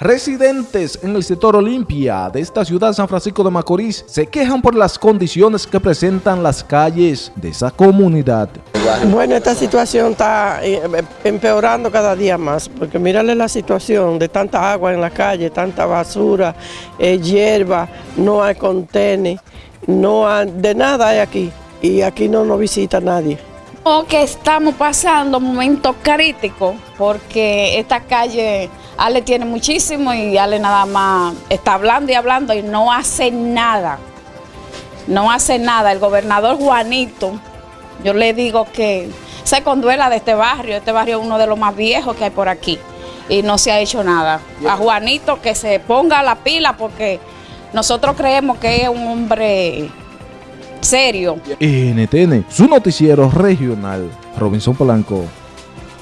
Residentes en el sector Olimpia de esta ciudad San Francisco de Macorís se quejan por las condiciones que presentan las calles de esa comunidad. Bueno, esta situación está eh, empeorando cada día más, porque mírale la situación de tanta agua en la calle, tanta basura, eh, hierba, no hay contenes, no hay, de nada hay aquí, y aquí no nos visita nadie. Que estamos pasando momentos críticos, porque esta calle Ale tiene muchísimo y Ale nada más está hablando y hablando y no hace nada. No hace nada. El gobernador Juanito, yo le digo que se conduela de este barrio. Este barrio es uno de los más viejos que hay por aquí y no se ha hecho nada. A Juanito que se ponga la pila porque nosotros creemos que es un hombre serio. NTN, su noticiero regional, Robinson Polanco.